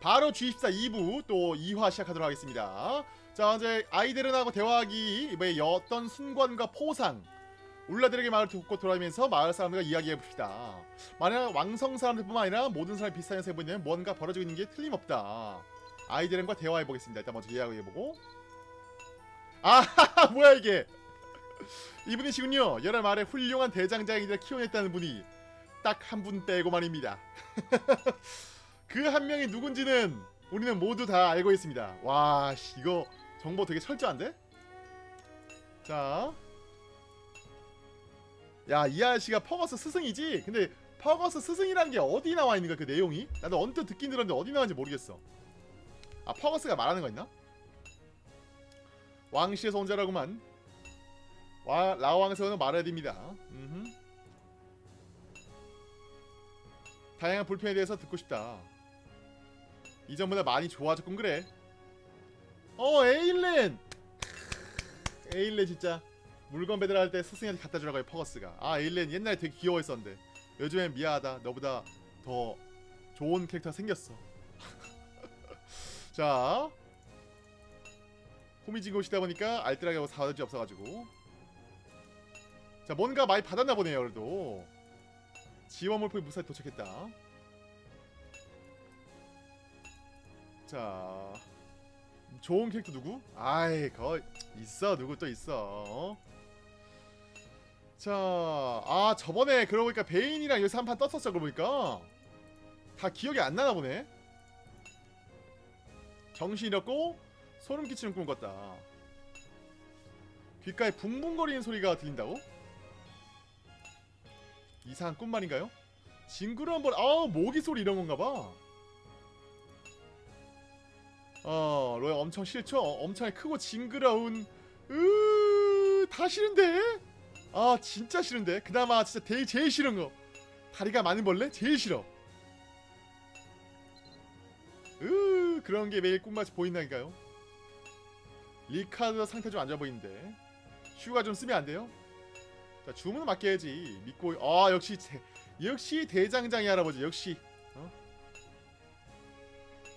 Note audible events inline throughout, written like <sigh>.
바로 G14 2부 또 2화 시작하도록 하겠습니다. 자 이제 아이들은하고 대화하기 이번에 어떤 순관과 포상 울라들에게 마을 듣고 돌아다니면서 마을 사람들과 이야기해봅시다. 만약 왕성 사람들뿐만 아니라 모든 사람이 비슷한 현상을 보이면 뭔가 벌어지고 있는 게 틀림없다. 아이들과 대화해보겠습니다. 일단 먼저 이야기해보고 아 <laughs> 뭐야 이게 이분이시군요. 여러 말에 훌륭한 대장장이들 키워냈다는 분이 딱 한 분 빼고 말입니다. <laughs> 그 한 명이 누군지는 우리는 모두 다 알고 있습니다. 와, 씨, 이거 정보 되게 철저한데? 자. 야, 이 아저씨가 퍼거스 스승이지? 근데 퍼거스 스승이란 게 어디 나와 있는 거야, 그 내용이? 나도 언뜻 듣긴 들었는데 어디 나왔는지 모르겠어. 아, 퍼거스가 말하는 거 있나? 온 자라구만. 와, 라왕에서는 말해야 됩니다. 음흠. 다양한 불편에 대해서 듣고 싶다. 이전보다 많이 좋아졌군 그래. 어 에일렌. 에일렌 진짜 물건 배달할 때 스승한테 갖다 주라고 해 퍼거스가. 아 에일렌 옛날에 되게 귀여워했었는데 요즘엔 미안하다. 너보다 더 좋은 캐릭터 생겼어. <laughs> 자. 후미진 곳이다 보니까 알뜰하게 사와줄 없어가지고 자 뭔가 많이 받았나 보네요 그래도 지원 물품이 무사히 도착했다 자 좋은 캐릭터 누구? 아이 거 있어 누구 또 있어 자 아 저번에 그러고 보니까 베인이랑 여기서 한 판 떴었어 그러고 보니까 다 기억이 안 나나 보네 정신 잃었고 소름 끼치는 꿈을 꿨다 귓가에 붕붕거리는 소리가 들린다고? 이상한 꿈 말인가요? 징그러운 벌, 아우 모기 소리 이런 건가 봐. 어, 로야 엄청 싫죠? 어, 엄청 크고 징그러운, 으, 다 싫은데? 아, 진짜 싫은데? 그나마 진짜 제일, 제일 싫은 거. 다리가 많은 벌레? 제일 싫어. 으, 그런 게 매일 꿈마치 보인다니까요. 리카드 상태 좀 안 좋아 보이는데. 휴가 좀 쓰면 안 돼요? 자 주문은 맡겨야지 믿고 아 역시 대, 역시 대장장이 할아버지 역시 어?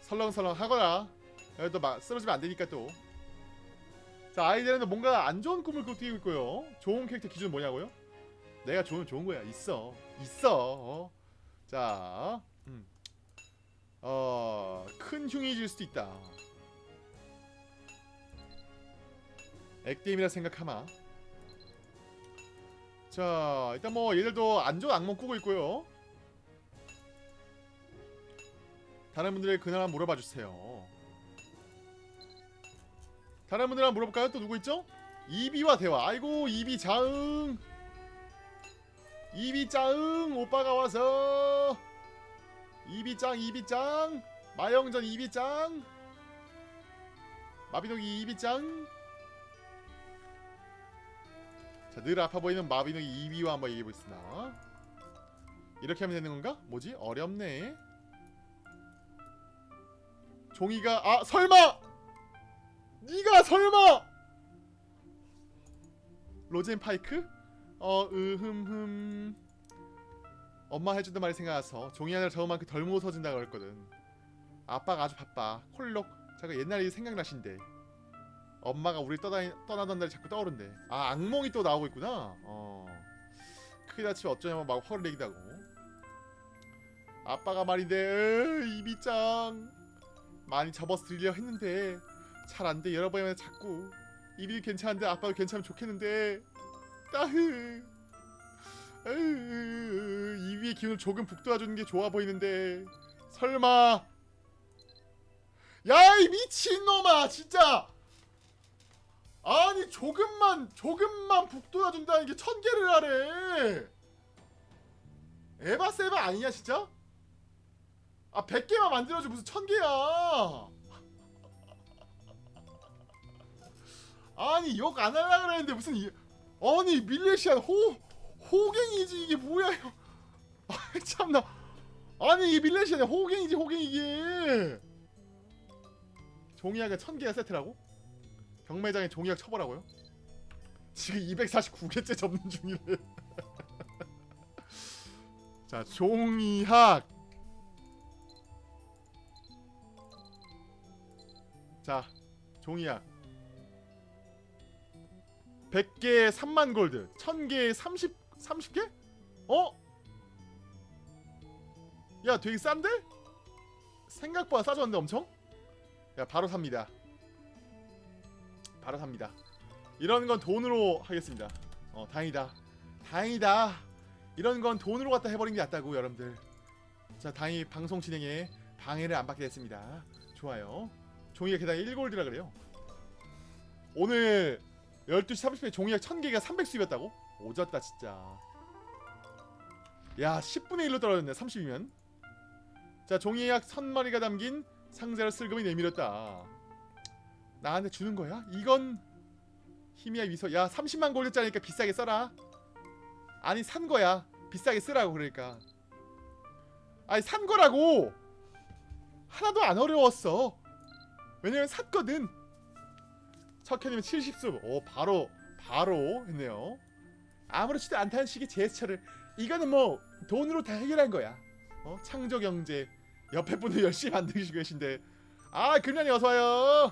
설렁설렁 하거 나또막 쓰러지면 안 되니까 또 자 아이들은 뭔가 안 좋은 꿈을 꾸고 있고요. 좋은 캐릭터 기준 뭐냐고요? 내가 좋은 좋은 거야. 있어. 있어. 어? 자 음. 어 큰 흉이 질 수도 있다. 액땜이라 생각하마. 자 일단 뭐 얘들도 안 좋은 악몽 꾸고 있고요. 다른 분들의 한번 물어봐 주세요 다른 분들 한번 물어볼까요? 또 누구 있죠? 이비와 대화 아이고 이비 자응 이비 짱 오빠가 와서 이비 짱 이비 짱 마영전 이비 짱 마비노기 이비 짱 자, 늘 아파 보이는 마비노기 2위와 한번 얘기해보겠습니다. 이렇게 하면 되는 건가? 뭐지? 어렵네. 종이가 아 설마! 니가 설마! 로젠 파이크? 어 으흠흠. 엄마 해주던 말이 생각나서 종이 하나를 저으만큼 그덜 무서워진다 그랬거든. 아빠가 아주 바빠. 콜록. 제가 옛날이 생각나신데. 엄마가 우리 떠다니, 떠나던 날이 자꾸 떠오른대. 아 악몽이 또 나오고 있구나. 어. 크게 다치면 어쩌냐면 막 화를 내기도 하고. 아빠가 말인데 에이, 이비짱. 많이 접어서 드리려 했는데 잘 안 돼. 여러 번이면 자꾸 이비 괜찮은데 아빠도 괜찮으면 좋겠는데. 따흐. 이비의 기운을 조금 북돋아주는 게 좋아 보이는데. 설마. 야 이 미친놈아 진짜. 아니 조금만 조금만 북돋아준다는 게 천 개를 하래. 에바 세바 아니냐 진짜? 아 100개만 만들어줘. 무슨 천개야 아니 욕 안 하려고 그랬는데 무슨 이, 아니 밀레시안 호 호갱이지 이게 뭐야 <laughs> 아 참나. 아니 이 밀레시안 호갱이지 호갱 이게 종이하게 천개가 세트라고? 경매장에 종이학 쳐보라고요? 지금 249개째 접는 중이래. <laughs> 자 종이학. 자 종이약 100개에 3만 골드 1000개에 30 30개? 어? 야 되게 싼데? 생각보다 싸졌는데 엄청? 야 바로 삽니다. 바로 삽니다. 이런 건 돈으로 하겠습니다. 어 다행이다. 다행이다. 이런 건 돈으로 갖다 해버린 게 낫다고 여러분들. 자 다행히 방송 진행에 방해를 안 받게 됐습니다. 좋아요. 종이가 게다가 1골드라 그래요. 오늘 12시 30분에 종이약 1000개가 300수입이었다고? 오졌다 진짜. 야 10분의 1로 떨어졌네 30이면. 자 종이약 1000마리가 담긴 상자를 슬금이 내밀었다. 나한테 주는 거야? 이건 힘이야 미소. 야 30만 골드짜리니까 비싸게 써라. 아니 산 거야. 비싸게 쓰라고 그러니까. 아니 산 거라고! 하나도 안 어려웠어. 왜냐면 샀거든 척현이면 70수. 오 바로 바로 했네요. 아무렇지도 않다는 식의 제스처를. 이거는 뭐 돈으로 다 해결한 거야. 어? 창조경제 옆에 분들 열심히 만드시고 계신데. 아 금년이 어서와요.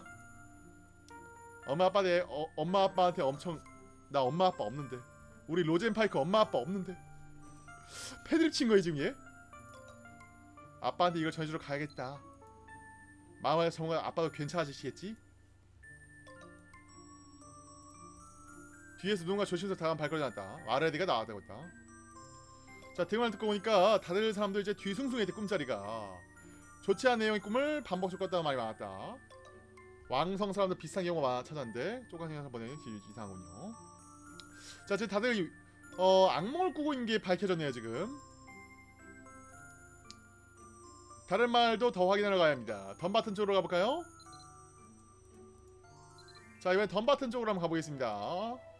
엄마 아빠한테 어, 엄마 아빠한테 엄청 나 엄마 아빠 없는데. 우리 로젠 파이크 엄마 아빠 없는데. 패드립 친 거야 지금 얘? 아빠한테 이걸 전해주러 가야겠다. 마음에 정말 아빠도 괜찮아지시겠지 뒤에서 누군가 조심해서 다음 발걸음 났다. 아레디가 나왔다고 했다. 자 대화를 듣고 보니까 다들 사람들 이제 뒤숭숭했대 꿈자리가. 좋지 않은 내용의 꿈을 반복적 꿨다는 말이 많았다. 왕성 사람들 비슷한 경우가 많아 찾았는데 쪼가니가 보내는 이상하군요. 자 지금 다들 어 악몽을 꾸고 있는 게 밝혀졌네요 지금. 다른 말도 더 확인하러 가야 합니다. 덤바튼 쪽으로 가볼까요? 자 이번엔 덤바튼 쪽으로 한번 가보겠습니다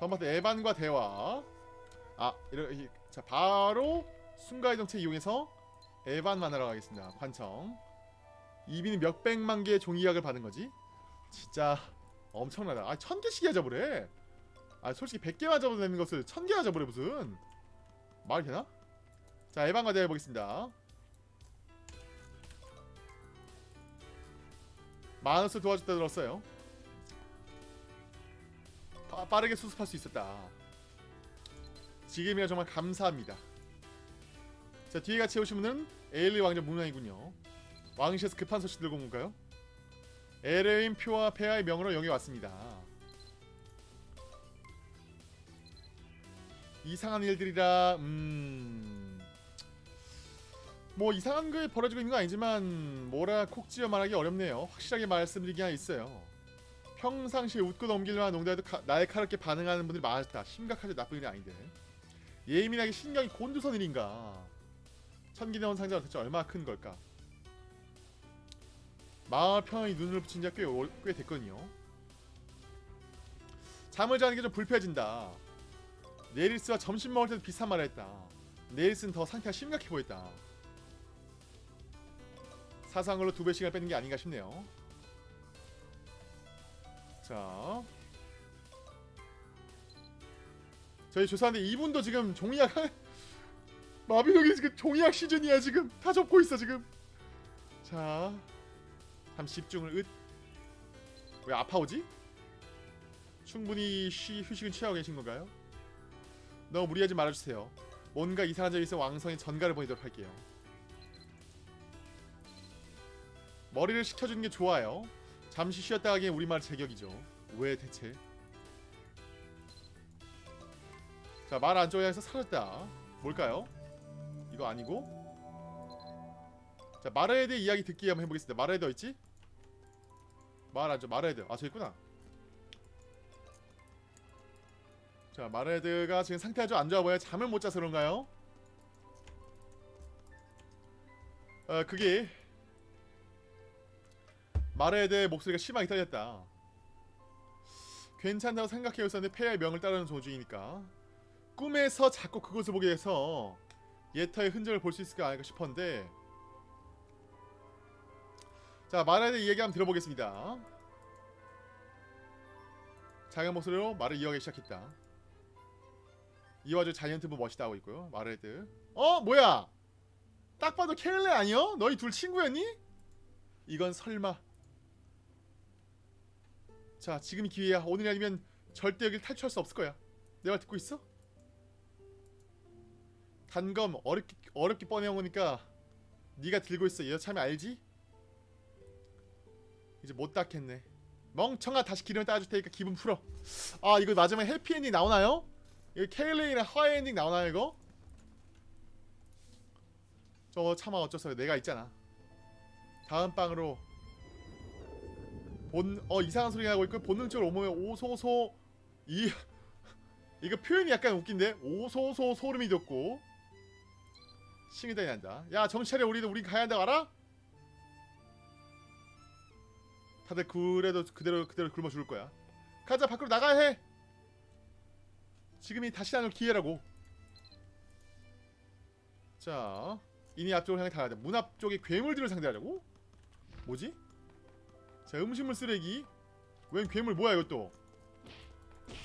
덤바튼 에반과 대화. 아 이렇게 자 바로 순간이동체 이용해서 에반 만나러 가겠습니다. 관청. 이비는 몇백만 개의 종이약을 받은 거지? 진짜 엄청나다. 아 천개씩이야 잡으래 아 솔직히 100개만 잡아도 되는 것을 1000개나 잡으래 무슨. 말이 되나? 자 에반과 대화 해보겠습니다. 마누스 도와줬다 들었어요 빠, 빠르게 수습할 수 있었다. 지금이야 정말 감사합니다. 자 뒤에 같이 오신 분은 에일리 왕자 문왕이군요. 왕실에서 급한 소식 들고 온 건가요? 에레인 표와 폐하의 명으로 영에 왔습니다. 이상한 일들이라 음... 뭐 이상한 게 벌어지고 있는 건 아니지만 뭐라 콕 지어 말하기 어렵네요. 확실하게 말씀드리기 하나 있어요 평상시에 웃고 넘길만 농담해도 가, 날카롭게 반응하는 분들이 많았다. 심각하지 나쁜 일이 아닌데. 예민하게 신경이 곤두선 일인가? 천기 나온 상자가 대체 얼마나 큰 걸까? 마을 평이 눈을 붙인 지가 꽤, 됐거든요. 잠을 자는 게 좀 불편해진다. 네리스와 점심 먹을 때도 비슷한 말을 했다. 네리스는 더 상태가 심각해 보였다. 사상으로 두 배씩을 빼는 게 아닌가 싶네요 자 저희 조사하는데 이분도 지금 종이약 <laughs> 마비노기 지금 종이약 시즌이야 지금 다 접고 있어 지금 자잠 집중을 읒. 왜 아파오지? 충분히 쉬, 휴식은 취하고 계신 건가요? 너무 무리하지 말아주세요. 뭔가 이상한 점이 있어 왕성의 전가를 보내도록 할게요. 머리를 식혀주는 게 좋아요. 잠시 쉬었다 가기엔 우리말 제격이죠. 왜 대체? 자, 말 안쪽에 해서 사라졌다. 뭘까요? 이거 아니고? 자, 마르헤드 이야기 듣기 한번 해보겠습니다. 마르헤드 어딨지? 말하죠 마르헤드 아 저기 있구나 자 마르헤드가 지금 상태가 좀안 좋아 보여 잠을 못 자서 그런가요? 어 그게 마르헤드의 목소리가 심하게 떨렸다. 괜찮다고 생각해 있었는데 폐하의 명을 따르는 조중이니까. 꿈에서 자꾸 그것을 보게 돼서 예터의 흔적을 볼 수 있을까 아닐까 싶었는데. 자 말에 이 얘기 한번 들어보겠습니다. 작은 목소리로 말을 이어가기 시작했다. 이 와중 자이언트부 멋있다 하고 있고요. 마르헤드 어 뭐야? 딱 봐도 케일레 아니여? 너희 둘 친구였니? 이건 설마 자 지금이 기회야 오늘이 아니면 절대 여길 탈출할 수 없을 거야 내 말 듣고 있어? 단검 어렵게 어렵게 꺼내오니까 네가 들고 있어 여참이 알지? 이제 못 닦겠네 멍청아 다시 기름을 따줄 테니까 기분 풀어 아 이거 마지막에 해피엔딩 나오나요? 이거 케일레이랑 해피엔딩 나오나요 이거? 저거 참아 어째서 내가 있잖아 다음 방으로 본 어 이상한 소리 나고 있고 본능적으로 오면 오소소 이 <laughs> 이거 표현이 약간 웃긴데 오소소 소름이 돋고 싱이다이 난다 야 정찰해 우리도 우리 가야 한다고 알아? 다들 그래도 그대로 그대로 굶어 죽을 거야 가자 밖으로 나가야 해 지금이 다시 나눌 기회라고 자 이니 앞쪽을 향해 달아야 돼. 문 앞쪽에 괴물들을 상대하려고? 뭐지? 자 음식물 쓰레기 웬 괴물 뭐야 이것도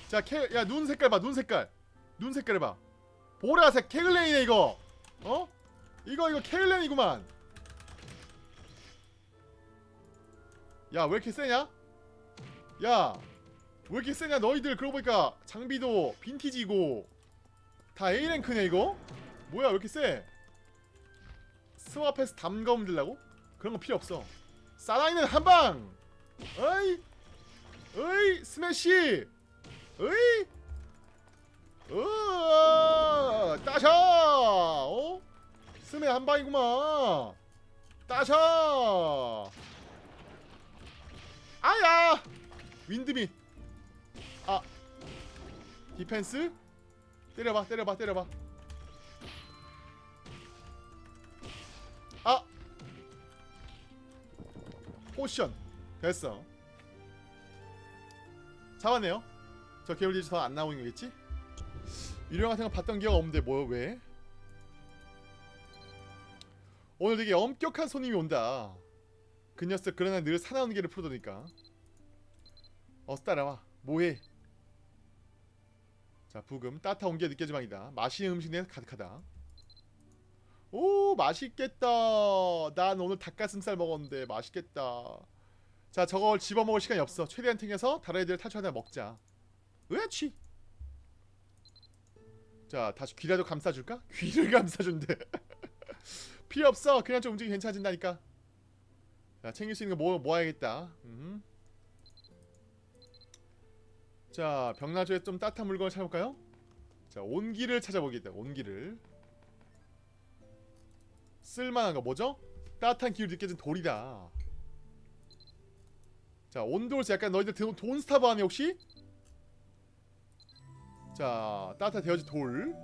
자 캐, 야눈 색깔 봐눈 색깔 눈 색깔 봐 보라색 케글레이네 이거 어? 이거 이거 케글레이구만 야 왜 이렇게 세냐? 야 왜 이렇게 세냐 너희들 그러고 보니까 장비도 빈티지고 다 A랭크네 이거? 뭐야 왜 이렇게 세? 스와페스 담검 들라고? 그런 거 필요 없어 사나이는 한방! 어이! 어이! 스매시! 어이! 어! 따샤! 어? 스매 한방이구만 따샤! 아야! 윈드미 아 디펜스? 때려봐 때려봐 때려봐 potion. 됐어. 잡았네요. 저 개울리지 더안 나오는 거겠지? 유령 같은 거 봤던 기억 없는데 뭐 왜? 오늘 되게 엄격한 손님이 온다. 그 녀석 그러나 늘 사나운 게를 풀어도니까. 어서 따라와. 뭐해? 자 부금 따뜻한 온기가 느껴지망이다. 맛있는 음식 내에 가득하다 오 맛있겠다. 난 오늘 닭가슴살 먹었는데 맛있겠다. 자 저걸 집어먹을 시간이 없어. 최대한 탱해서 다른 애들 탈출하다 먹자. 으아치 자 다시 귀라도 감싸줄까? <laughs> 귀를 감싸준대. <laughs> 필요 없어. 그냥 좀 움직이 괜찮아진다니까. 자 챙길 수 있는 거 뭐, 모아야겠다. 음. 자 벽라조에 좀 따뜻한 물건을 찾아볼까요? 자 온기를 찾아보겠다 온기를 쓸만한 거 뭐죠? 따뜻한 기울 느껴진 돌이다 자 온돌스 약간 너희들 돈, 돈 스타브 아니 혹시? 자 따뜻한 데워진 돌자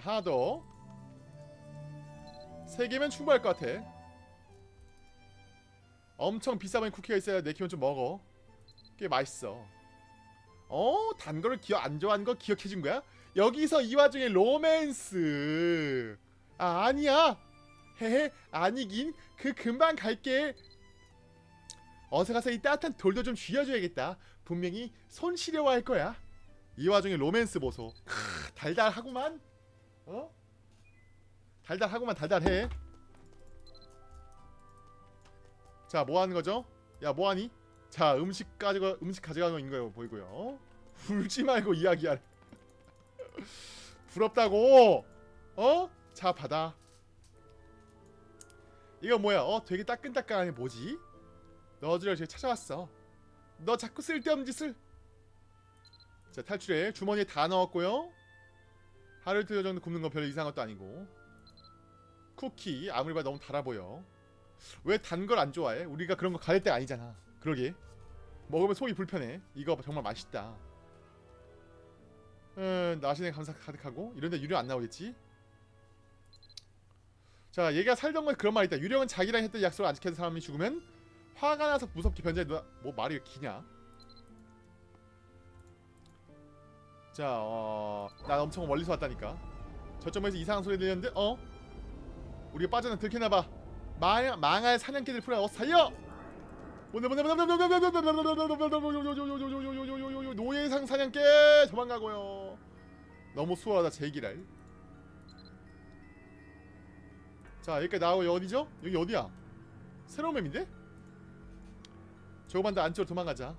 하나 더세 개면 충분할 것 같아 엄청 비싸 보이는 쿠키가 있어야 내 기분 좀 먹어 꽤 맛있어 어? 단 거를 기억 안 좋아하는 거 기억해준 거야? 여기서 이 와중에 로맨스 아 아니야. 헤헤 아니긴. 그 금방 갈게. 어서 가서 이 따뜻한 돌도 좀 쥐어줘야겠다. 분명히 손 시려워 할 거야. 이 와중에 로맨스 보소. 크, 달달하구만. 어? 달달하구만 달달해. 자 뭐하는 거죠? 야 뭐하니? 자 음식 가지고 음식 가져가는 거인 거예요 보이고요. 울지 말고 이야기하래. <laughs> 부럽다고. 어? 자 받아 이거 뭐야? 어 되게 따끈따끈하네 뭐지? 너희들 제가 찾아왔어. 너 자꾸 쓸데없는 짓을. 자 탈출해. 주머니에 다 넣었고요. 하루 이틀 정도 굽는 건 별로 이상한 것도 아니고. 쿠키 아무리 봐도 너무 달아 보여. 왜 단 걸 안 좋아해? 우리가 그런 거 가릴 때가 아니잖아. 그러게. 먹으면 속이 불편해. 이거 정말 맛있다. 음, 나시네 감사 가득하고? 이런데 유령 안 나오겠지? 자 얘가 살던 건 그런 말이 있다 유령은 자기랑 했던 약속을 안 지켜서 사람이 죽으면 화가 나서 무섭게 변장해 뭐 말이 왜 기냐 자 어... 난 엄청 멀리서 왔다니까 저점에서 이상한 소리 들렸는데 어? 우리가 빠져나 들켰나봐 망, 망할 사냥개들 풀어 어서 살려 노예상 사냥개 도망가고요 너무 수월하다 제기랄 자 여기까지 나오고 어디죠? 여기 어디야? 새로운 맵인데? 조금만 더 안쪽으로 도망가자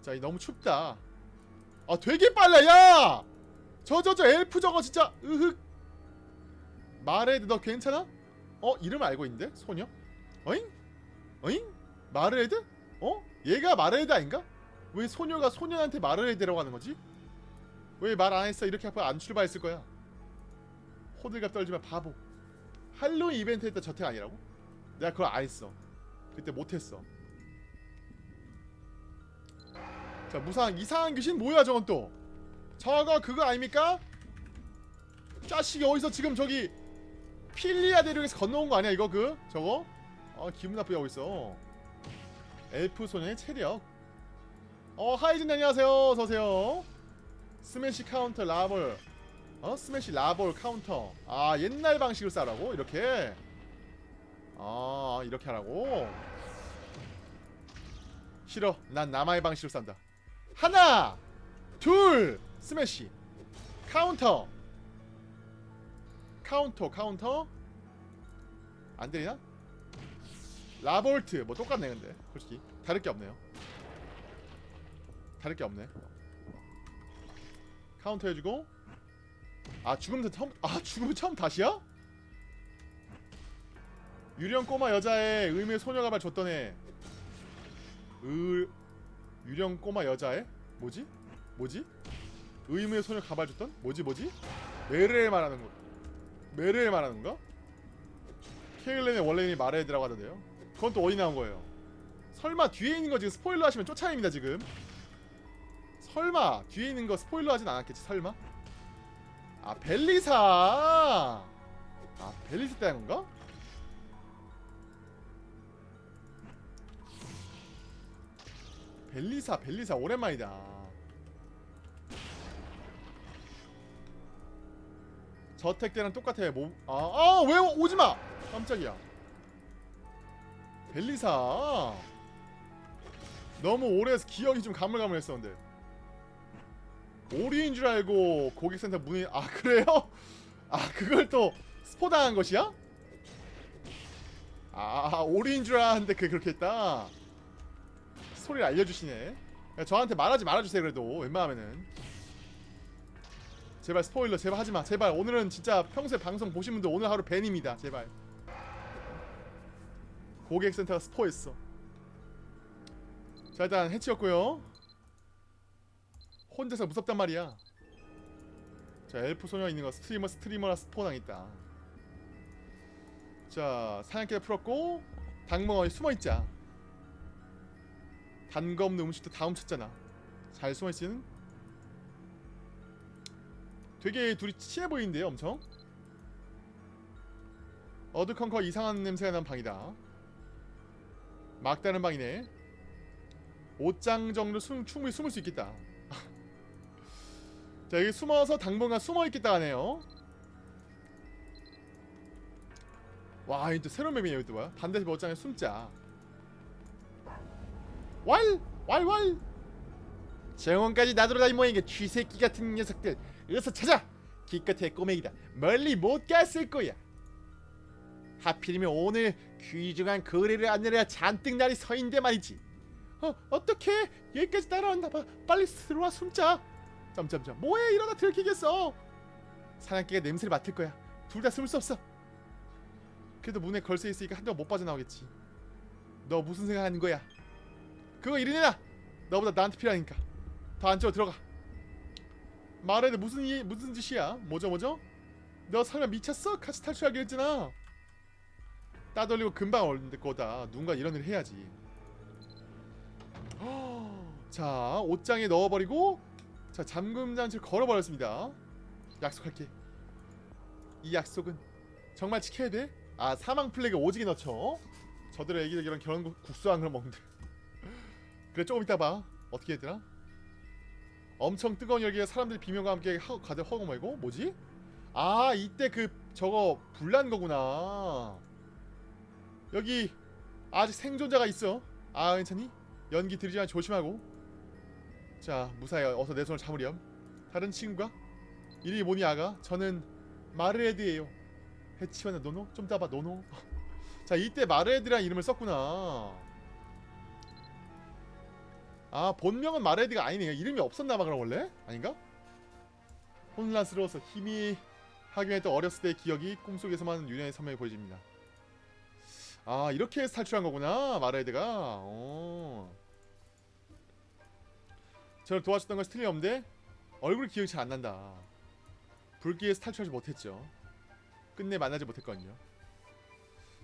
자이 너무 춥다 아 되게 빨라 야! 저 저 저 엘프 저거 진짜 으흑 마레드 너 괜찮아? 어 이름 알고 있는데 소녀? 어잉? 어잉? 마르에드? 어? 얘가 마르에드 아닌가? 왜 소녀가 소년한테 마르에드라고 하는 거지? 왜 말 안 했어? 이렇게 하면 안 출발했을 거야. 호들갑 떨지마 바보. 할로윈 이벤트 했다 저택 아니라고? 내가 그걸 안 했어. 그때 못 했어. 자 무상 이상한 귀신 뭐야 저건 또? 저거 그거 아닙니까? 자식이 어디서 지금 저기 필리아 대륙에서 건너온 거 아니야 이거 그 저거? 아 기분 나쁘게 하고 있어. 엘프 소년의 체력. 어 하이진 안녕하세요 어서오세요. 스매시 카운터 라볼. 어 스매시 라볼 카운터. 아 옛날 방식으로 싸라고 이렇게. 아 이렇게 하라고. 싫어. 난 남아의 방식으로 싼다. 하나, 둘, 스매시, 카운터, 카운터, 카운터. 안 들리나? 라볼트 뭐 똑같네 근데 솔직히 다를 게 없네요. 다를 게 없네. 카운터 해주고 아 죽음 처음 아 죽음 처음 다시야? 유령 꼬마 여자의 의미의 소녀 가발 줬던 애. 의 유령 꼬마 여자애? 뭐지? 뭐지? 의무의 소녀 가발 줬던? 뭐지 뭐지? 메르에 말하는 거 메르에 말하는 건가? 케일렌의 원래 이름이 마레드라고 하던데요 그건 또 어디 나온 거예요? 설마 뒤에 있는 거 지금 스포일러 하시면 쫓아냅니다 지금 설마 뒤에 있는 거 스포일러 하진 않았겠지 설마? 아 벨리사 아 벨리사 때한 건가? 벨리사 벨리사 오랜만이다 저택 때랑 똑같아 뭐, 아, 아, 왜 오지마! 깜짝이야. 벨리사. 너무 오래해서 기억이 좀 가물가물했었는데. 오리인 줄 알고 고객센터 문이, 아, 그래요? 아, 그걸 또 스포당한 것이야? 아, 오리인 줄 알았는데 그게 그렇게 했다. 소리를 알려주시네. 야, 저한테 말하지 말아주세요, 그래도. 웬만하면은. 제발 스포일러 제발 하지마 제발 오늘은 진짜 평소에 방송 보신 분들 오늘 하루 밴입니다 제발 고객센터가 스포했어 자 일단 해치웠고요 혼자서 무섭단 말이야. 자 엘프 소녀 있는 거 스트리머 스트리머라 스포당 있다. 자 사냥개를 풀었고 당멍 이 숨어있자. 단 거 없는 음식도 다 훔쳤잖아. 잘 숨어있지는 되게 둘이 친해 보이는데요 엄청? 어두컴커 이상한 냄새가 난 방이다. 막다른 방이네. 옷장 정도 숨, 충분히 숨을 수 있겠다 자 여기 숨어서 당분간 숨어있겠다 하네요. 와 이또 새로운 여기 또 뭐야? 반대편 옷장에 숨자. 왈! 왈왈! 정원까지 나돌아다니 모양이게 쥐새끼 같은 녀석들. 어서 찾아! 기껏해 꼬맹이다 멀리 못 갔을 거야. 하필이면 오늘 귀중한 거래를 안내려야 잔뜩 날이 서인데 말이지. 어 어떻게 여기까지 따라왔나 봐. 빨리 들어와 숨자 점점점 뭐해 이러다 들키겠어 사냥개가 냄새를 맡을 거야 둘 다 숨을 수 없어 그래도 문에 걸쇠 있으니까 한동안 못 빠져나오겠지 너 무슨 생각하는 거야 그거 이리 내놔 너보다 나한테 필요하니까 더 안쪽으로 들어가 말해도 무슨 이 무슨 짓이야? 뭐죠 뭐죠? 너 설마 미쳤어? 같이 탈출하기로 했잖아. 따돌리고 금방 올 거다. 누군가 이런 일을 해야지. <gasps> 자 옷장에 넣어버리고 자 잠금 장치를 걸어버렸습니다. 약속할게. 이 약속은 정말 지켜야 돼. 아 사망 플래그 오지게 넣죠. 저들의 애기들 이런 결혼 국수한 걸 먹는데. 그래 조금 이따 봐. 어떻게 했더라? 엄청 뜨거운 열기가 사람들이 비명과 함께 하, 가득 허고 말고 뭐지? 아 이때 그 저거 불난 거구나 여기 아직 생존자가 있어 아 괜찮니? 연기 들이지 만 조심하고 자 무사히 어서 내 손을 잡으렴 다른 친구가? 이름이 뭐니 아가? 저는 마르에드예요 해치원의 노노? 좀 따봐 노노 <laughs> 자 이때 마레드라는 이름을 썼구나 아 본명은 마레드가 아니네요 이름이 없었나봐 그럼 원래? 아닌가? 혼란스러워서 힘이 하긴 했던 어렸을 때의 기억이 꿈속에서만 유년의 선명히 보여집니다 아 이렇게 탈출한 거구나 마레드가 어. 저를 도와줬던 것이 틀림없는데 얼굴 기억이 잘 안 난다. 불길에서 탈출하지 못했죠. 끝내 만나지 못했거든요.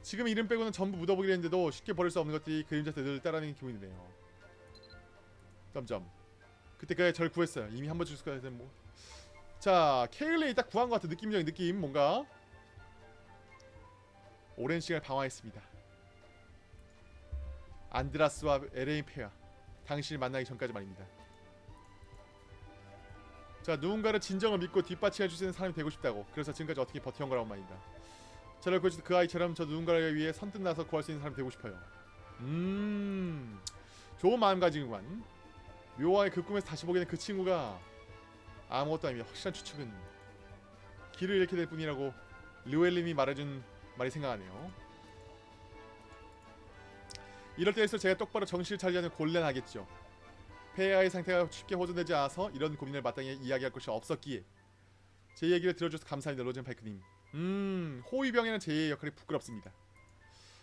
지금 이름 빼고는 전부 묻어보기로 했는데도 쉽게 버릴 수 없는 것들이 그림자한테 늘 따라다니는 기분이 네요. 점점. 그때까지 절 구했어요. 이미 한번 가야 되는 뭐. 자 케일레이 딱 구한 것 같은 느낌적인 느낌 뭔가? 오랜 시간을 방황했습니다. 안드라스와 에레인 페아 당신을 만나기 전까지 말입니다 자 누군가를 진정을 믿고 뒷받침해 주시는 사람이 되고 싶다고. 그래서 지금까지 어떻게 버텨온 거라고 말입니다. 저를 구해주신 그 아이처럼 저 누군가를 위해 선뜻 나서 구할 수 있는 사람이 되고 싶어요. 음 좋은 마음가짐이구만. 묘화의 그 꿈에서 다시 보게 된 그 친구가 아무것도 아닙니다. 확실한 추측은 길을 잃게 될 뿐이라고 르웰님이 말해준 말이 생각하네요. 이럴 때일수록 제가 똑바로 정신을 않으면 곤란하겠죠 폐하의 상태가 쉽게 호전되지 않아서 이런 고민을 마땅히 이야기할 것이 없었기에 제 얘기를 들어줘서 감사합니다 로젠 파이크님. 음 호위병에는 제 역할이 부끄럽습니다.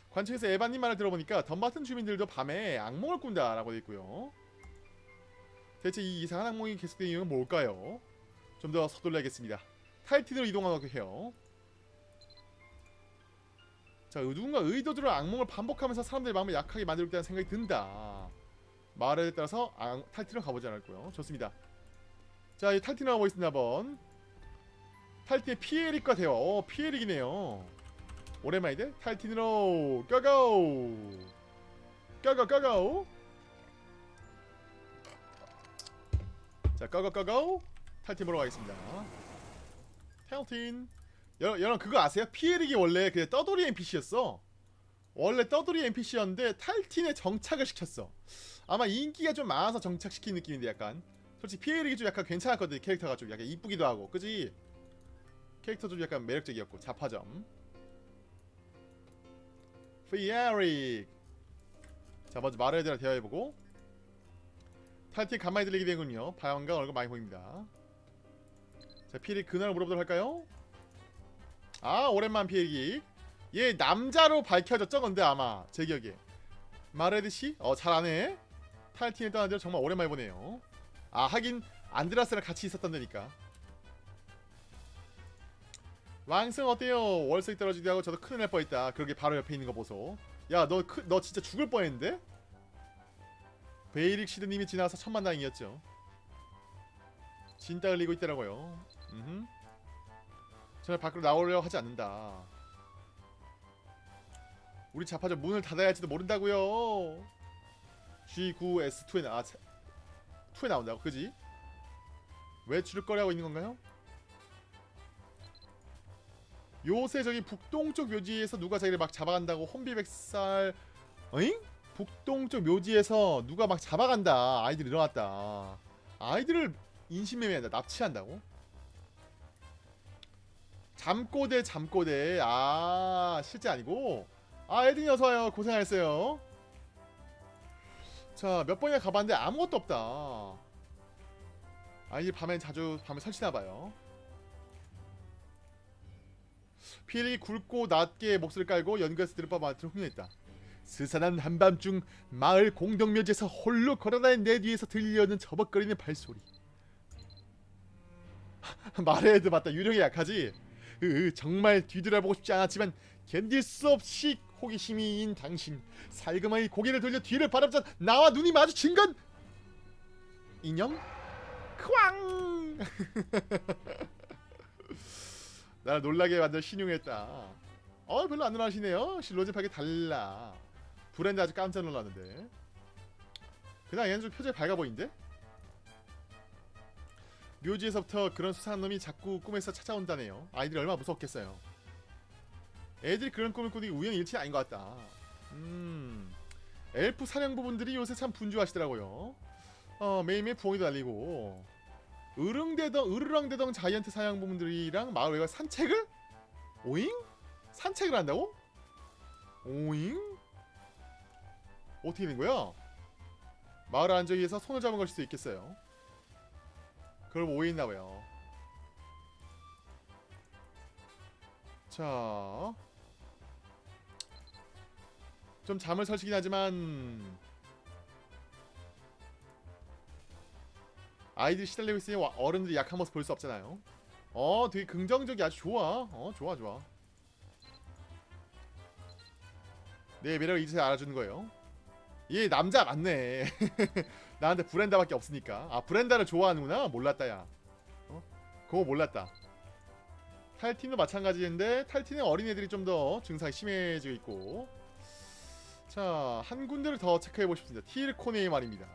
관측에서 에반님 말을 들어보니까 덤바튼 주민들도 밤에 악몽을 꾼다 라고 되어있고요. 대체 이 이상한 악몽이 계속되는 이유는 뭘까요? 좀 더 서둘러야겠습니다. 탈틴으로 이동하도록 해요. 자 누군가 의도대로 악몽을 반복하면서 사람들의 마음을 약하게 만들고 있다는 생각이 든다 말에 따라서 아, 탈틴으로 가보지 않을고요. 좋습니다. 자 이 탈틴으로 가보겠습니다 한번. 탈틴의 피에릭과 대화. 어 피에릭이네요. 오랜만인데 탈틴으로 고고 고고 고고 자 고고 고고 탈틴 보러 가겠습니다. 탈틴. 여러분, 여러분 그거 아세요? 피에릭이 원래 그 떠돌이 NPC였어. 원래 떠돌이 NPC였는데 탈틴에 정착을 시켰어 아마 인기가 좀 많아서 정착시킨 느낌인데 약간. 솔직히 피에릭이 좀 약간 괜찮았거든 캐릭터가 좀 약간 이쁘기도 하고 그지? 캐릭터 좀 약간 매력적이었고 자파점. 피에릭 자 먼저 마르에드랑 대화해보고. 탈틴 간만에 들리게 되군요. 바양과 얼굴 많이 보입니다. 자 피에릭 근황을 물어보도록 할까요? 아 오랜만 피에릭 얘 남자로 밝혀졌죠 근데 아마? 제 기억에. 마르에드씨? 어 잘하 네 탈틴에 떠난 데를 정말 오랜만에 보네요. 아 하긴 안드라스랑 같이 있었던 데니까. 왕승 어때요? 월석이 떨어지기도 하고 저도 큰일 날 뻔했다. 그러게 바로 옆에 있는 거 보소. 야너 너 진짜 죽을 뻔했는데? 베이릭 시드님이 지나와서 천만다행이었죠. 진땀 흘리고 있더라고요. 음흠. 저는 밖으로 나오려 하지 않는다. 우리 자파전 문을 닫아야 할지도 모른다고요 G9S2에 나... 아, 2에 나온다고 그지? 왜 줄거리 하고 있는 건가요? 요새 저기 북동쪽 묘지에서 누가 자기를 막 잡아간다고 혼비백살 어잉? 북동쪽 묘지에서 누가 막 잡아간다 아이들이 일어났다 아이들을 인신매매한다 납치한다고? 잠꼬대 잠꼬대 아 실제 아니고 아 에딩이 어서와요 고생하셨어요 자 몇 번이나 가봤는데 아무것도 없다. 아이들 밤엔 자주 밤에 설치나봐요. 피엘이 굵고 낮게 목소리를 깔고 연구해서 들을 바 마트를 흉내냈다. 스산한 한밤중 마을 공동묘지에서 홀로 걸어다닌 내 뒤에서 들려오는 저벅거리는 발소리. <laughs> 마레드 맞다. 유령이 약하지? 으, 정말 뒤돌아보고 싶지 않았지만 견딜 수 없이 호기심이인 당신 살그마히 고개를 돌려 뒤를 바라보자. 나와 눈이 마주친 건 인형? 쾅! <laughs> 나를 놀라게 만들 신용했다. 어 별로 안 놀라시네요. 실로즈팍이 달라. 브랜드 아주 깜짝 놀랐는데. 그냥 얘는 좀 표정이 밝아 보이는데? 묘지에서부터 그런 수상한 놈이 자꾸 꿈에서 찾아온다네요. 아이들이 얼마나 무섭겠어요 애들이 그런 꿈을 꾸는 게 우연히 일치는 아닌 것 같다 음 엘프 사냥 부분들이 요새 참 분주하시더라고요 어 매일매일 부엉이도 날리고 으릉대덩 으르렁대덩 자이언트 사냥 부분들이랑 마을 외곽 산책을? 오잉? 산책을 한다고? 오잉? 어떻게 된 거야? 마을 안정위에서 손을 잡은 걸 수도 있겠어요. 그걸 오해했나봐요. 자, 좀 잠을 설치긴 하지만 아이들이 시달리고 있으니 와- 어른들이 약한 모습 볼 수 없잖아요. 어, 되게 긍정적이 아주 좋아. 어, 좋아, 좋아. 내 매력을 이제 알아주는 거예요. 얘 남자 맞네. <laughs> 나한테 브렌다밖에 없으니까. 아 브렌다를 좋아하는구나. 몰랐다 야. 어? 그거 몰랐다. 탈틴도 마찬가지인데 탈틴은 어린애들이 좀 더 증상이 심해지고 있고. 자, 한 군데를 더 체크해 보십니다. 티르코네일 말입니다.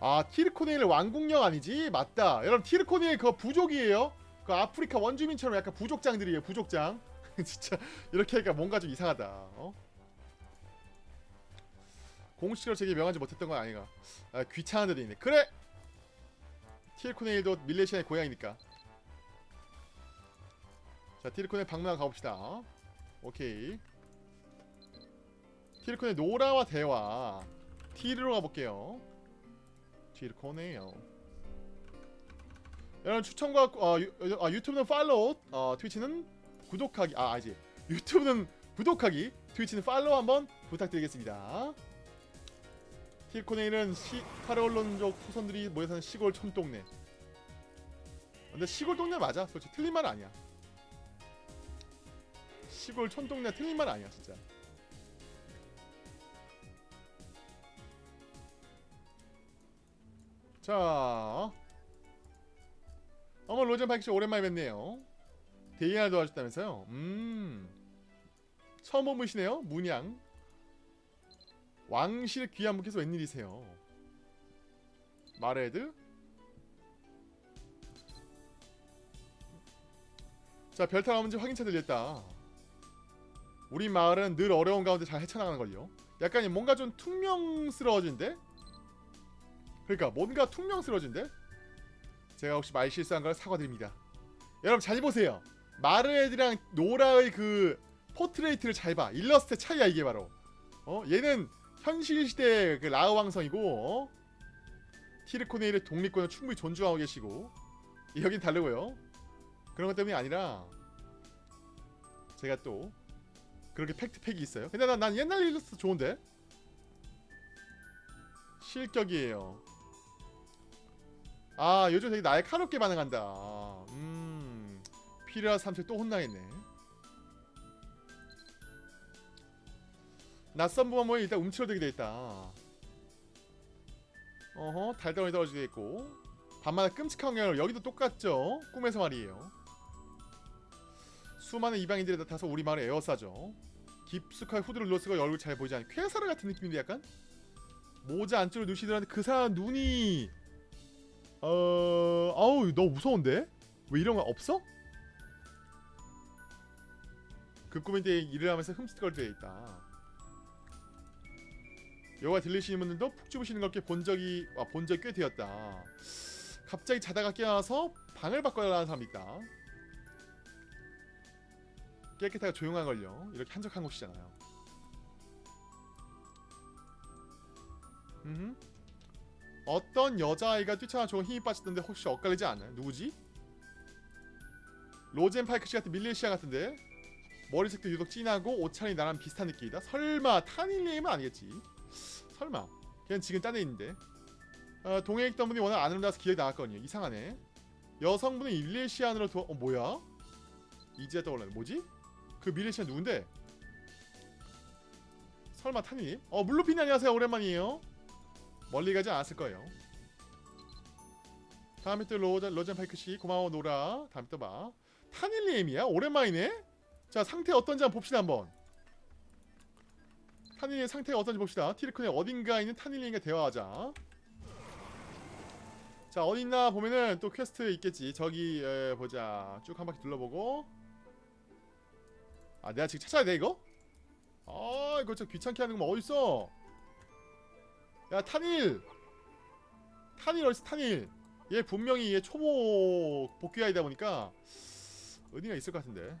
아, 티르코네일 왕국령 아니지? 맞다. 여러분 티르코네일 그거 부족이에요. 그 아프리카 원주민처럼 약간 부족장들이에요. 부족장. <laughs> 진짜 이렇게 하니까 뭔가 좀 이상하다. 어? 공식으로 제게 명하지 못했던 건 아니가. 아, 귀찮은 데도 있네. 그래. 티르코네일도 밀레시아의 고향이니까. 자, 티르코네 방문 가봅시다. 오케이. 티르코네 노라와 대화. 티르로 가볼게요. 티르코네요. 여러분 추천과 어, 유, 어, 유튜브는 팔로우, 어, 트위치는 구독하기. 아, 아니지. 유튜브는 구독하기, 트위치는 팔로우 한번 부탁드리겠습니다. 티르코네일은 시 카레올론족 후손들이 모여 사는 시골 촌동네. 근데 시골 동네 맞아. 솔직히 틀린 말 아니야. 시골 촌동네 틀린 말 아니야 진짜. 자, 어머 로젠 파이크 씨 오랜만에 뵙네요. 데이나 도와줬다면서요? 음, 처음 본 분이시네요. 문양. 왕실 귀한 분께서 웬일이세요? 마레드? 자, 별탈 아문지 확인차 들렸다. 우리 마을은 늘 어려운 가운데 잘 헤쳐나가는 걸요. 약간 뭔가 좀 퉁명스러워진데? 그러니까 뭔가 퉁명스러워진데? 제가 혹시 말 실수한 걸 사과드립니다. 여러분 잘 보세요. 마르에드랑 노라의 그 portrait를 잘 봐. 일러스트 차이야 이게 바로. 어? 얘는 현실 시대 그 라우 왕성이고 어? 티르코네일의 독립권을 충분히 존중하고 계시고 여긴 다르고요. 그런 것 때문이 아니라 제가 또 그렇게 fact팩이 있어요. 근데 난, 난 옛날 일러스트 좋은데 실격이에요. 아 요즘 되게 날카롭게 반응한다. 음 필요한 삼촌 또 혼나겠네. 낯선 부모에 일단 움츠러들게 돼있다. 어허 달덩이 떨어지게 돼있고 밤마다 끔찍한 경우 여기도 똑같죠. 꿈에서 말이에요. 수많은 이방인들이 나타나서 우리 마을에 에워싸죠. 깊숙하게 후드를 눌러쓰고 얼굴 잘 보이지 않는 쾌사르 같은 느낌인데 약간 모자 안쪽으로 누시더라는데 그 사람 눈이 어 아우 너 무서운데 왜 이런 거 없어? 그 꿈인데 일을 하면서 흠칫거릴 때 있다. 여가 들리시는 분들도 푹 주무시는 걸 본 적이 아, 본 적이 꽤 되었다. 갑자기 자다가 깨어나서 방을 바꿔달라는 사람이 있다. 깨끗하고 조용한 걸요. 이렇게 한적한 곳이잖아요. 음. 어떤 여자아이가 뛰쳐나 좋은 힘이 빠졌던데 혹시 엇갈리지 않나요? 누구지? 로젠 파이크 씨 같은 밀레시아 같은데 머리색도 유독 진하고 옷차림이 나랑 비슷한 느낌이다. 설마 타닐리임은 아니겠지? 설마 걔는 지금 딴 데 있는데 어, 동해에 있던 분이 워낙 안 아름다워서 기억이 나갔거든요. 이상하네. 여성분은 밀레시안으로 도와... 어 뭐야? 이제 떠올라네. 뭐지? 그 밀레시안 누군데? 설마 타닐님? 어 물루핀 안녕하세요. 오랜만이에요. 멀리 가지 않았을 거예요. 다음에 또 로, 로젠 파이크 씨 고마워 노라. 다음에 또 봐. 타닐리엠이야? 오랜만이네. 자 상태 어떤지 한번 봅시다 한번. 타닐리의 상태가 어떤지 봅시다. 티르크의 어딘가 있는 타닐리엠과 대화하자. 자 어딨나 보면은 또 퀘스트 있겠지. 저기 에, 보자. 쭉 한 바퀴 둘러보고. 아 내가 지금 찾아야 돼 이거? 아 이거 저 귀찮게 하는 거뭐 어딨어? 야 타닐 타닐 어딨어 타닐 얘 분명히 얘 초보 복귀 아이다 보니까 어디가 있을 것 같은데.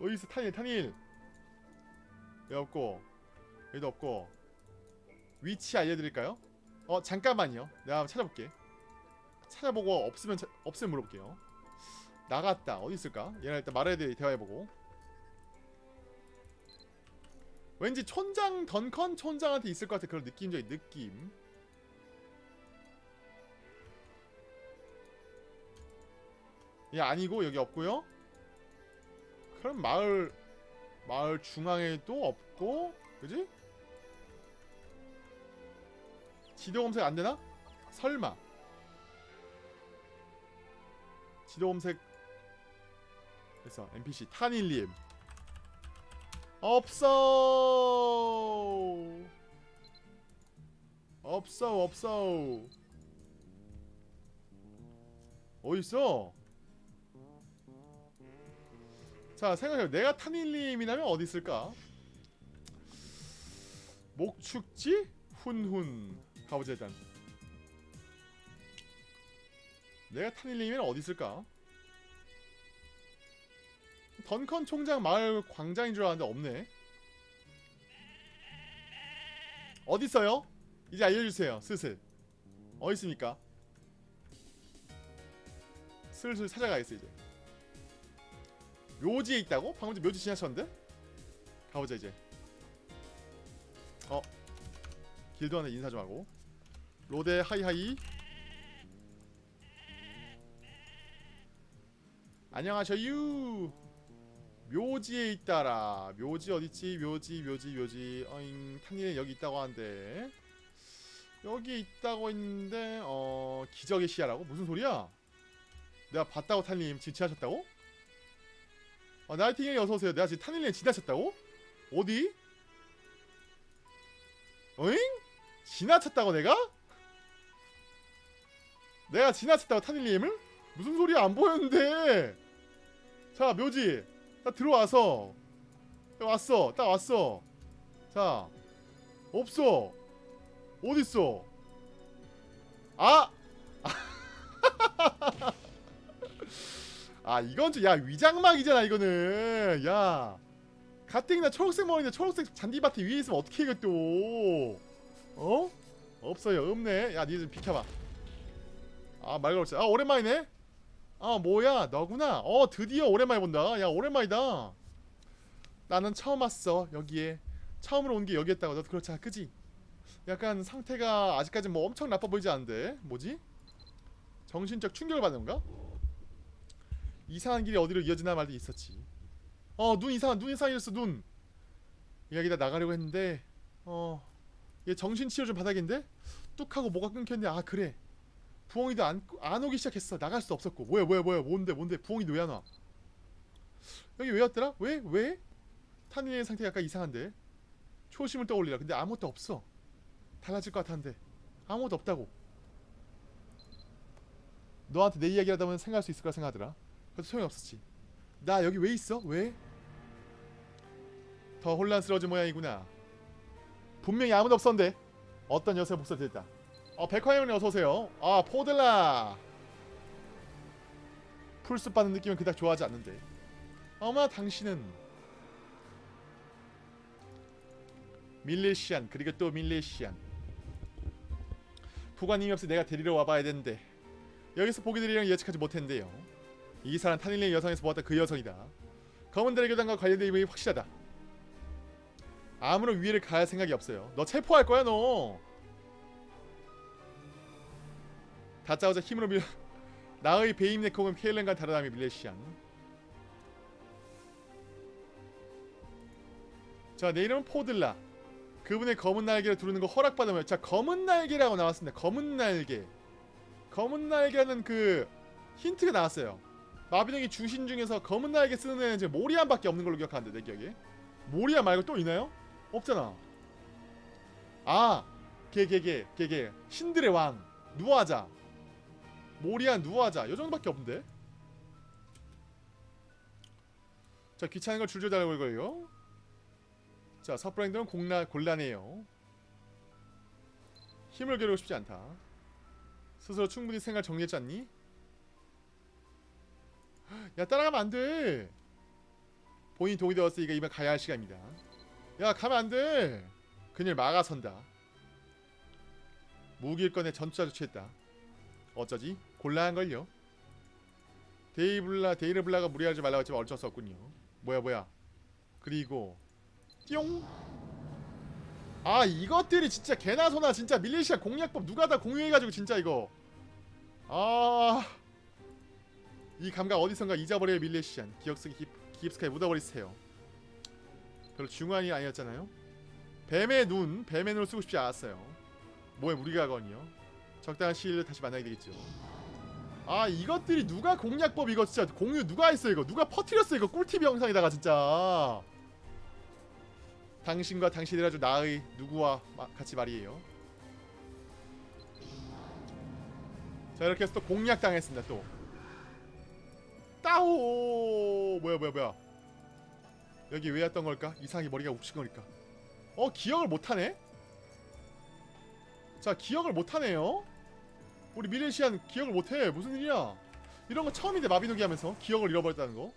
어디있어 탄일 탄일? 여기 없고 여기도 없고. 위치 알려드릴까요? 어 잠깐만요. 내가 한번 찾아볼게. 찾아보고 없으면 차- 없으면 물어볼게요. 나갔다. 어디 있을까? 얘랑 일단 말해야 돼 대화해보고 왠지 촌장 던컨 촌장한테 있을 것 같아 그런 느낌적인 느낌. 얘 아니고 여기 없고요. 그럼 마을 마을 중앙에도 없고 그지? 지도 검색 안 되나? 설마. 지도 검색. 그래서 NPC 탄일님 없어. 없어 없어. 어딨어? 자 생각해요 내가 탄일님이라면 어디 있을까? 목축지? 훈훈. 가보자 일단. 내가 탄일님이면 어디 있을까 던컨 총장 마을 광장인 줄 알았는데 없네 어디 있어요? 이제 알려주세요 슬슬 어디 있습니까? 슬슬 찾아가겠어 이제 묘지에 있다고? 방금 전 묘지 지나쳤는데? 가보자 이제 어 길드원에 인사 좀 하고 로데 하이하이 안녕하셔유 묘지에 있다라 묘지 어딨지 묘지 묘지 묘지 어잉 탄일에 여기 있다고 하는데 여기 있다고 했는데 어 기적의 시야라고? 무슨 소리야? 내가 봤다고 탄님 지체하셨다고? 어, 나이팅이 어서오세요 내가 지금 탄일에 지나쳤다고? 어디? 어잉? 지나쳤다고 내가? 내가 지나쳤다고 탄일님을? 무슨 소리야 안 보였는데 자 묘지 나 들어와서. 야, 왔어. 딱 왔어. 자 없어. 어딨어? 아! <laughs> 아 이건 좀야 위장막이잖아 이거는. 야 가뜩이나 초록색 머리인데 초록색 잔디밭에 위에 있으면 어떻게 이것도 어? 없어요 없네. 야 니들 좀 비켜봐. 아말 걸었어. 아 오랜만이네 아 뭐야? 너구나. 어 드디어 오랜만에 본다. 야 오랜만이다. 나는 처음 왔어 여기에. 처음으로 온 게 여기였다고. 너도 그렇잖아 그지? 약간 상태가 아직까지 뭐 엄청 나빠 보이지 않는데. 뭐지? 정신적 충격을 받는 건가? 이상한 길이 어디로 이어지나 말도 있었지. 어 눈 이상 눈 이상해졌어 눈. 여기다 나가려고 했는데 어얘 정신치료 좀 받아야겠는데? 뚝 하고 뭐가 끊겼는데 아 그래 부엉이도 안, 안 오기 시작했어. 나갈 수 없었고. 뭐야 뭐야 뭐야. 뭔데 뭔데. 부엉이도 왜 안 와? 여기 왜 왔더라? 왜? 왜? 탄일의 상태가 약간 이상한데. 초심을 떠올리라. 근데 아무것도 없어. 달라질 것 같았는데. 아무것도 없다고. 너한테 내 이야기를 하다 보면 생각할 수 있을 거라 생각하더라. 그래도 소용이 없었지. 나 여기 왜 있어? 왜? 더 혼란스러워진 모양이구나. 분명히 아무도 없었는데 어떤 여성의 목소리 들렸다 어 백화영님 어서오세요. 아 포들라. 풀숲 받는 느낌은 그닥 좋아하지 않는데. 어마 당신은 밀레시안 그리고 또 밀레시안. 부관님이 없어 내가 데리러 와봐야 되는데. 여기서 되리랑 예측하지 못했는데요. 이 사람 탄일의 여성에서 보았던 그 여성이다. 검은 대교단과 관련된 이름이 확실하다. 아무런 위해를 가할 생각이 없어요. 너 체포할 거야 너 다짜고짜 힘으로 밀 <laughs> 나의 베임네콩은 케일렌과 다르다며 밀레시안. 자 내 이름은 포들라. 그분의 검은 날개를 두르는 거 허락받으면 자 검은 날개라고 나왔습니다. 검은 날개. 검은 날개는 그 힌트가 나왔어요. 마비노기 주신 중에서 검은 날개 쓰는 애는 이제 모리안밖에 없는 걸로 기억하는데 내 기억에. 모리안 말고 또 있나요? 없잖아. 아 걔 걔 걔 걔 걔 신들의 왕. 누아자 모리안 누아자 요 정도밖에 없는데 자 귀찮은 걸 줄줄 달고 이거요 자 서프라인들은 공나, 곤란해요 힘을 겨루고 싶지 않다 스스로 충분히 생각 정리했지 않니? 야 따라가면 안돼 본인 동의 되었으니까 이번 가야 할 시간입니다. 야 가면 안 돼. 그녀를 막아선다. 무기를 꺼내 전투자를 취했다. 어쩌지? 곤란한 걸요. 데이블라 데이르블라가 무리하지 말라고 했지만 어쩔 수 없군요. 뭐야 뭐야. 그리고 띠용. 아 이것들이 진짜 개나 소나 진짜 밀리시아 공략법 누가 다 공유해가지고 진짜 이거. 아. 이 감각 어디선가 잊어버려요 밀레시안 기억 속에 기, 기입스카에 묻어버리세요 별로 중요한 일 아니었잖아요 뱀의 눈 뱀의 눈을 쓰고 싶지 않았어요 뭐에 무리가 가거든요 적당한 시일을 다시 만나게 되겠죠 아 이것들이 누가 공략법 이거 진짜 공유 누가 했어 이거? 누가 퍼트렸어 이거 꿀팁 영상에다가 진짜. 당신과 당신이 아주 나의 누구와 마- 같이 말이에요. 자 이렇게 해서 또 공략 당했습니다 또. 따오! 뭐야 뭐야 뭐야. 여기 왜 왔던 걸까? 이상하게 머리가 욱신 거니까? 어 기억을 못하네? 자 기억을 못하네요 우리 미레시안 기억을 못해 무슨 일이야 이런 거 처음인데 마비노기 하면서 기억을 잃어버렸다는 거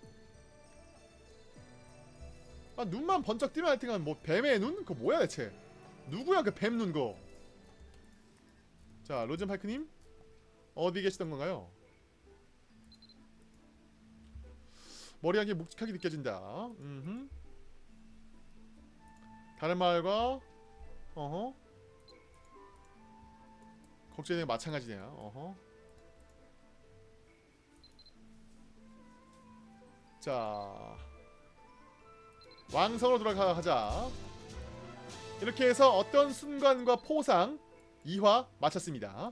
아, 눈만 번쩍 뜨면 하여튼간 뭐 뱀의 눈? 그거 뭐야 대체 누구야 그 뱀 눈 거 자 로젠파이크님 어디 계시던 건가요? 머리 한개 묵직하게 느껴진다. 음흠. 다른 마을과 어허 걱정이 마찬가지네요. 어허. 자 왕성으로 돌아가자. 이렇게 해서 어떤 순간과 포상 2화 마쳤습니다.